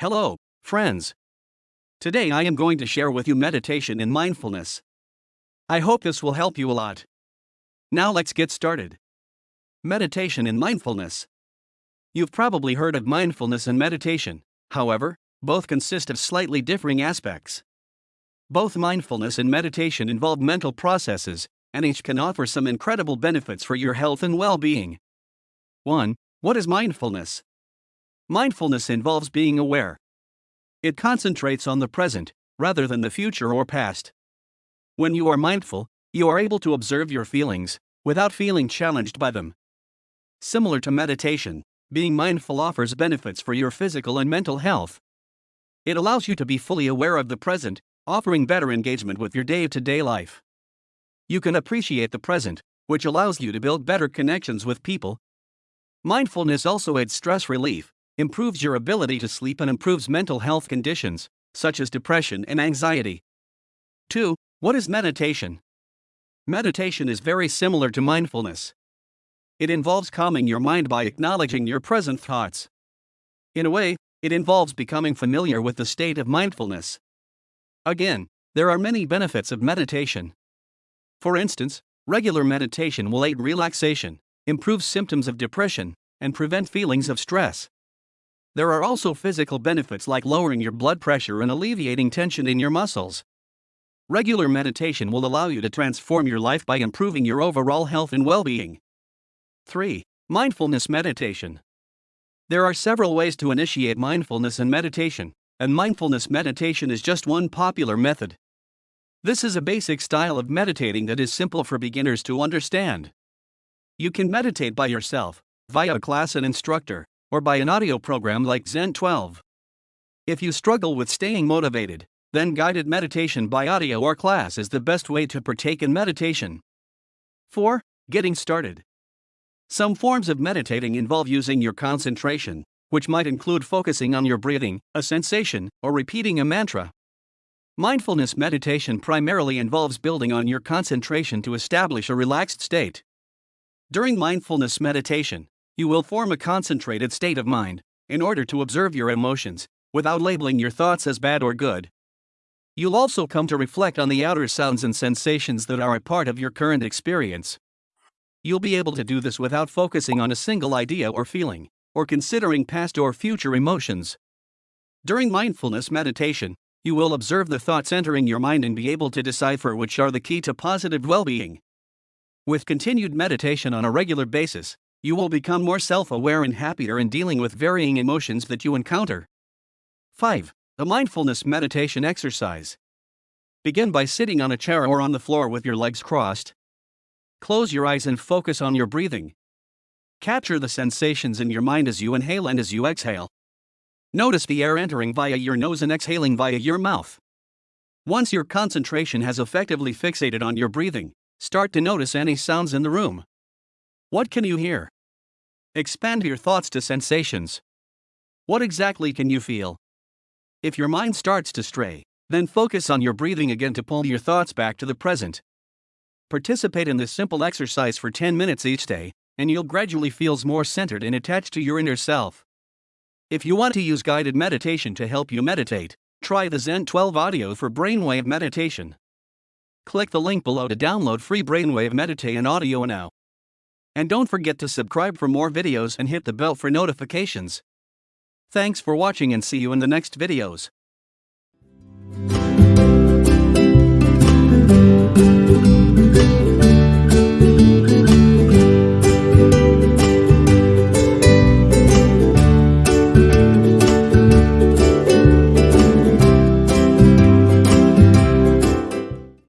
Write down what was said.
Hello, friends. Today I am going to share with you meditation and mindfulness. I hope this will help you a lot. Now let's get started. Meditation and mindfulness. You've probably heard of mindfulness and meditation, however, both consist of slightly differing aspects. Both mindfulness and meditation involve mental processes, and each can offer some incredible benefits for your health and well being. 1. What is mindfulness? Mindfulness involves being aware. It concentrates on the present, rather than the future or past. When you are mindful, you are able to observe your feelings, without feeling challenged by them. Similar to meditation, being mindful offers benefits for your physical and mental health. It allows you to be fully aware of the present, offering better engagement with your day to day life. You can appreciate the present, which allows you to build better connections with people. Mindfulness also aids stress relief, improves your ability to sleep, and improves mental health conditions, such as depression and anxiety. 2. What is meditation? Meditation is very similar to mindfulness. It involves calming your mind by acknowledging your present thoughts. In a way, it involves becoming familiar with the state of mindfulness. Again, there are many benefits of meditation. For instance, regular meditation will aid relaxation, improve symptoms of depression, and prevent feelings of stress. There are also physical benefits like lowering your blood pressure and alleviating tension in your muscles. Regular meditation will allow you to transform your life by improving your overall health and well being. 3. Mindfulness meditation. There are several ways to initiate mindfulness and meditation, and mindfulness meditation is just one popular method. This is a basic style of meditating that is simple for beginners to understand. You can meditate by yourself, via a class and instructor, or by an audio program like Zen 12. If you struggle with staying motivated, then guided meditation by audio or class is the best way to partake in meditation. 4. Getting started. Some forms of meditating involve using your concentration, which might include focusing on your breathing, a sensation, or repeating a mantra. Mindfulness meditation primarily involves building on your concentration to establish a relaxed state. During mindfulness meditation, you will form a concentrated state of mind in order to observe your emotions without labeling your thoughts as bad or good. You'll also come to reflect on the outer sounds and sensations that are a part of your current experience. You'll be able to do this without focusing on a single idea or feeling, or considering past or future emotions. During mindfulness meditation, you will observe the thoughts entering your mind and be able to decipher which are the key to positive well being. With continued meditation on a regular basis, you will become more self aware and happier in dealing with varying emotions that you encounter. 5. A mindfulness meditation exercise. Begin by sitting on a chair or on the floor with your legs crossed. Close your eyes and focus on your breathing. Capture the sensations in your mind as you inhale and as you exhale. Notice the air entering via your nose and exhaling via your mouth. Once your concentration has effectively fixated on your breathing, start to notice any sounds in the room. What can you hear? Expand your thoughts to sensations. What exactly can you feel? If your mind starts to stray, then focus on your breathing again to pull your thoughts back to the present. Participate in this simple exercise for 10 minutes each day, and you'll gradually feel more centered and attached to your inner self. If you want to use guided meditation to help you meditate, try the Zen 12 audio for brainwave meditation. Click the link below to download free brainwave meditation audio now. And don't forget to subscribe for more videos and hit the bell for notifications. Thanks for watching and see you in the next videos.